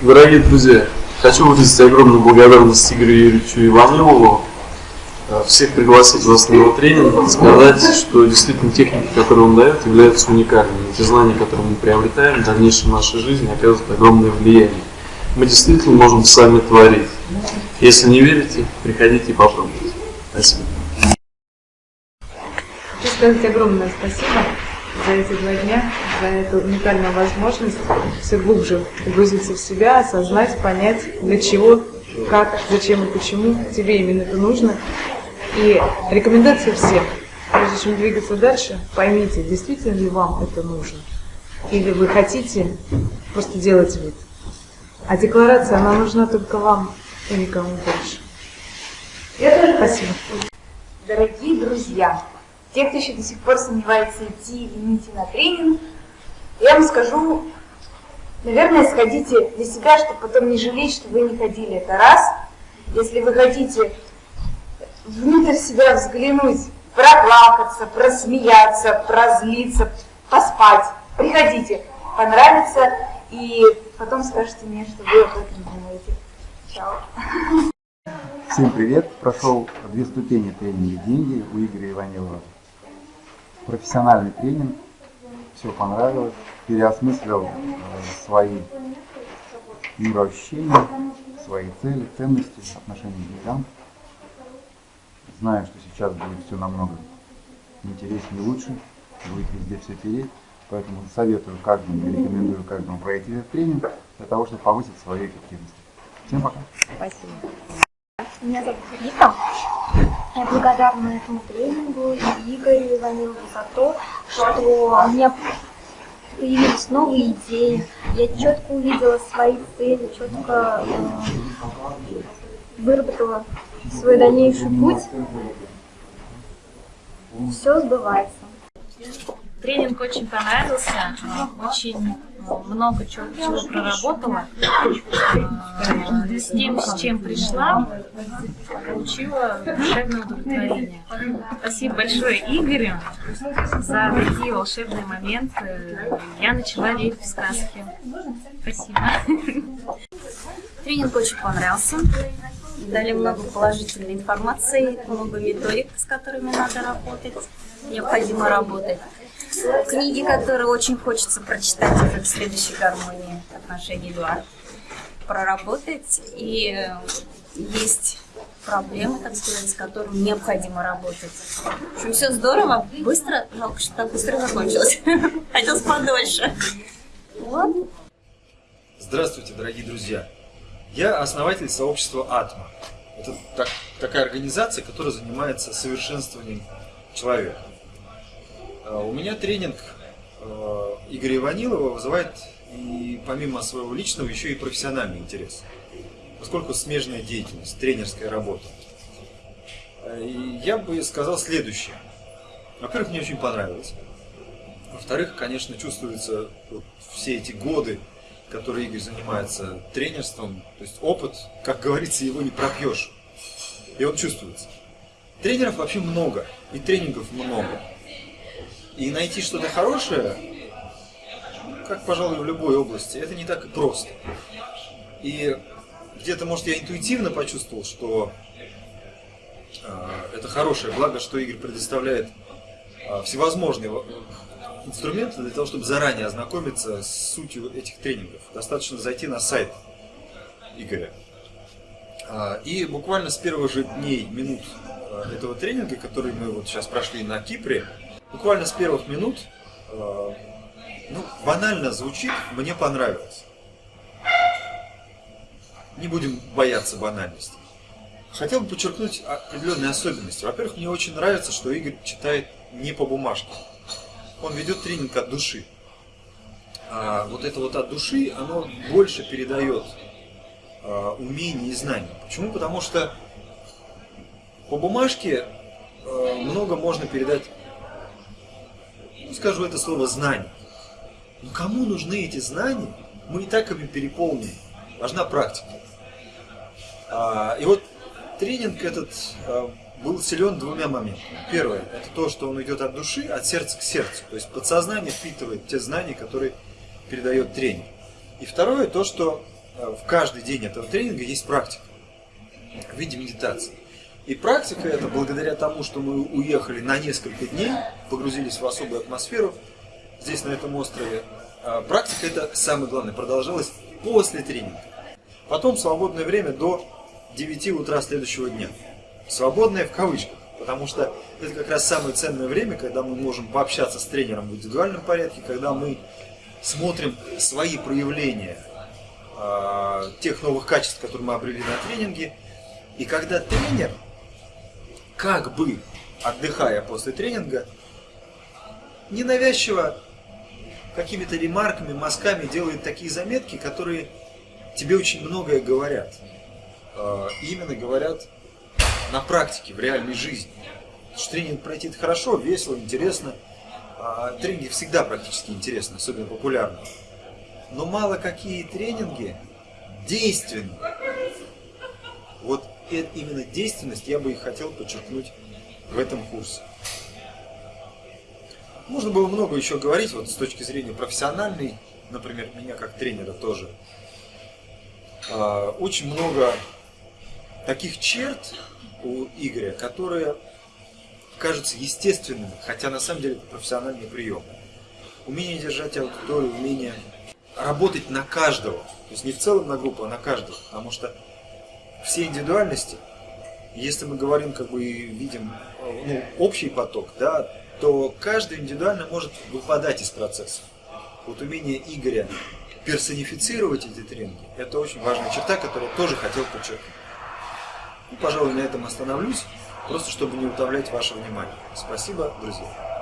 Дорогие друзья, хочу выразить огромную благодарность Игорю Юрьевичу Иванову, э, всех пригласить вас на его тренинг, сказать, что действительно техники, которые он дает, являются уникальными. Те знания, которые мы приобретаем в дальнейшем нашей жизни, оказывают огромное влияние. Мы действительно можем сами творить. Если не верите, приходите и попробуйте. Спасибо. Хочу сказать огромное спасибо за эти два дня, за эту уникальную возможность все глубже погрузиться в себя, осознать, понять, для чего, как, зачем и почему тебе именно это нужно. И рекомендация всем, прежде чем двигаться дальше, поймите, действительно ли вам это нужно. Или вы хотите просто делать вид. А декларация, она нужна только вам и никому больше. Спасибо. Дорогие друзья, те, кто еще до сих пор сомневается, идти или не идти на тренинг, я вам скажу, наверное, сходите для себя, чтобы потом не жалеть, что вы не ходили. Это раз. Если вы хотите внутрь себя взглянуть, проплакаться, просмеяться, прозлиться, поспать, приходите, понравится, и потом скажете мне, что вы об этом думаете. Чао. Всем привет! Прошел две ступени тренинга «Деньги» у Игоря Иванилова профессиональный тренинг, все понравилось, переосмыслил э, свои мироощущения, свои цели, ценности, отношения к деньгам. Знаю, что сейчас будет все намного интереснее и лучше, будет везде все переть, поэтому советую каждому, рекомендую каждому пройти этот тренинг для того, чтобы повысить свою эффективность. Всем пока! Спасибо. Меня зовут Вика. Я благодарна этому тренингу и Игорю Иванову за то, что у меня появились новые идеи. Я четко увидела свои цели, четко э, выработала свой дальнейший путь. Все сбывается. Тренинг очень понравился, очень много чего, чего проработала. С тем, с чем пришла, получила душевное удовлетворение. Спасибо большое Игорю за такие волшебные моменты. Я начала верить в сказки. Спасибо. Тренинг очень понравился. Дали много положительной информации, много методик, с которыми надо работать, необходимо работать книги, которые очень хочется прочитать уже в следующей гармонии отношений 2, проработать. И э, есть проблемы, так сказать, с которыми необходимо работать. В общем, все здорово, быстро, жалко, что так быстро закончилось. Хотелось подольше. Вот. Здравствуйте, дорогие друзья. Я основатель сообщества Атма. Это так, такая организация, которая занимается совершенствованием человека. А, у меня тренинг а, Игоря Иванилова вызывает и помимо своего личного еще и профессиональный интерес, поскольку смежная деятельность, тренерская работа. А, и я бы сказал следующее. Во-первых, мне очень понравилось. Во-вторых, конечно, чувствуются вот все эти годы, которые Игорь занимается тренерством, то есть опыт, как говорится, его не пропьешь. И он чувствуется. Тренеров вообще много, и тренингов много. И найти что-то хорошее, как, пожалуй, в любой области, это не так и просто. И где-то, может, я интуитивно почувствовал, что э, это хорошее, благо, что Игорь предоставляет э, всевозможные инструменты для того, чтобы заранее ознакомиться с сутью этих тренингов. Достаточно зайти на сайт Игоря. Э, и буквально с первых же дней, минут этого тренинга, который мы вот сейчас прошли на Кипре, буквально с первых минут, э, ну, банально звучит, мне понравилось. Не будем бояться банальности. Хотел бы подчеркнуть определенные особенности. Во-первых, мне очень нравится, что Игорь читает не по бумажке. Он ведет тренинг от души. А вот это вот от души, оно больше передает а, умения и знания. Почему? Потому что по бумажке а, много можно передать скажу это слово знание. Но кому нужны эти знания? Мы и так ими переполнены. Важна практика. А, и вот тренинг этот а, был силен двумя моментами. Первое, это то, что он идет от души, от сердца к сердцу. То есть подсознание впитывает те знания, которые передает тренер. И второе, то, что э, в каждый день этого тренинга есть практика в виде медитации. И практика это благодаря тому, что мы уехали на несколько дней, погрузились в особую атмосферу здесь, на этом острове. а Практика это самое главное, продолжалась после тренинга. Потом свободное время до 9 утра следующего дня. Свободное в кавычках, потому что это как раз самое ценное время, когда мы можем пообщаться с тренером в индивидуальном порядке, когда мы смотрим свои проявления э, тех новых качеств, которые мы обрели на тренинге, и когда тренер, как бы отдыхая после тренинга, ненавязчиво какими-то ремарками, мазками делает такие заметки, которые тебе очень многое говорят. Э, именно говорят на практике, в реальной жизни. Тренинг пройти хорошо, весело, интересно. А тренинги всегда практически интересны, особенно популярны. Но мало какие тренинги действенны. Вот именно действенность я бы и хотел подчеркнуть в этом курсе. Можно было много еще говорить, вот с точки зрения профессиональной, например, меня как тренера тоже. А, очень много таких черт у Игоря, которые кажутся естественными, хотя на самом деле это профессиональный прием. Умение держать аудиторию, умение работать на каждого, то есть не в целом на группу, а на каждого, потому что все индивидуальности, если мы говорим как бы и видим ну, общий поток, да, то каждый индивидуально может выпадать из процесса. Вот умение Игоря персонифицировать эти тренинги, это очень важная черта, которую я тоже хотел подчеркнуть. Ну, пожалуй, на этом остановлюсь, просто чтобы не утомлять ваше внимание. Спасибо, друзья.